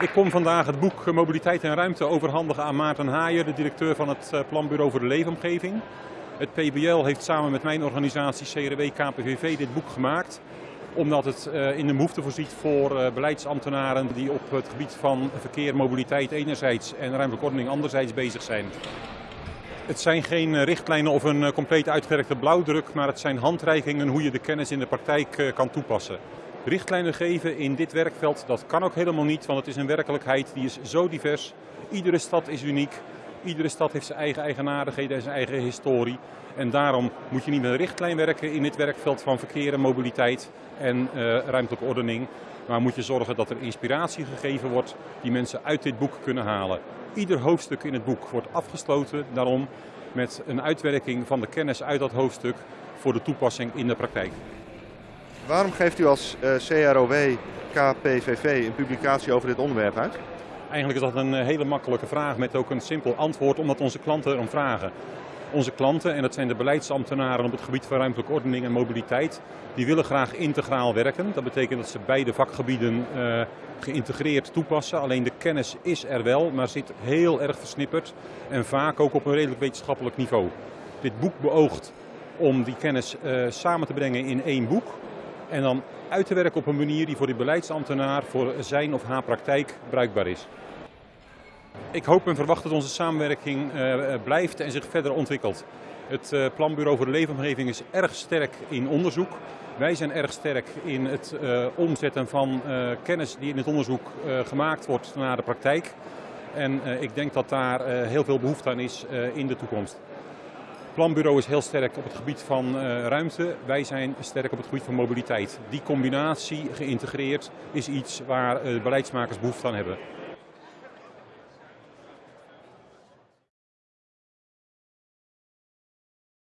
Ik kom vandaag het boek Mobiliteit en Ruimte overhandigen aan Maarten Haaien, de directeur van het eh, Planbureau voor de Leefomgeving. Het PBL heeft samen met mijn organisatie CRW KPVV dit boek gemaakt omdat het eh, in de behoefte voorziet voor eh, beleidsambtenaren die op het gebied van verkeer, mobiliteit enerzijds en ruimtelijke ordening anderzijds bezig zijn. Het zijn geen richtlijnen of een compleet uitgewerkte blauwdruk, maar het zijn handreikingen hoe je de kennis in de praktijk kan toepassen richtlijnen geven in dit werkveld, dat kan ook helemaal niet, want het is een werkelijkheid die is zo divers. Iedere stad is uniek, iedere stad heeft zijn eigen eigenaardigheden en zijn eigen historie. En daarom moet je niet met een richtlijn werken in dit werkveld van verkeer en mobiliteit en uh, ruimtelijke ordening. Maar moet je zorgen dat er inspiratie gegeven wordt die mensen uit dit boek kunnen halen. Ieder hoofdstuk in het boek wordt afgesloten daarom met een uitwerking van de kennis uit dat hoofdstuk voor de toepassing in de praktijk. Waarom geeft u als uh, CROW KPVV een publicatie over dit onderwerp uit? Eigenlijk is dat een eh, hele makkelijke vraag met ook een simpel antwoord, omdat onze klanten erom vragen. Onze klanten, en dat zijn de beleidsambtenaren op het gebied van ruimtelijke ordening en mobiliteit, die willen graag integraal werken. Dat betekent dat ze beide vakgebieden uh, geïntegreerd toepassen. Alleen de kennis is er wel, maar zit heel erg versnipperd en vaak ook op een redelijk wetenschappelijk niveau. Dit boek beoogt om die kennis samen te brengen in één boek. En dan uit te werken op een manier die voor die beleidsambtenaar voor zijn of haar praktijk bruikbaar is. Ik hoop en verwacht dat onze samenwerking uh, blijft en zich verder ontwikkelt. Het uh, Planbureau voor de Leefomgeving is erg sterk in onderzoek. Wij zijn erg sterk in het omzetten van kennis die in het onderzoek gemaakt wordt naar de praktijk. En ik denk dat daar heel veel behoefte aan is in de toekomst planbureau is heel sterk op het gebied van uh, ruimte. Wij zijn sterk op het gebied van mobiliteit. Die combinatie geïntegreerd is iets waar uh, beleidsmakers behoefte aan hebben.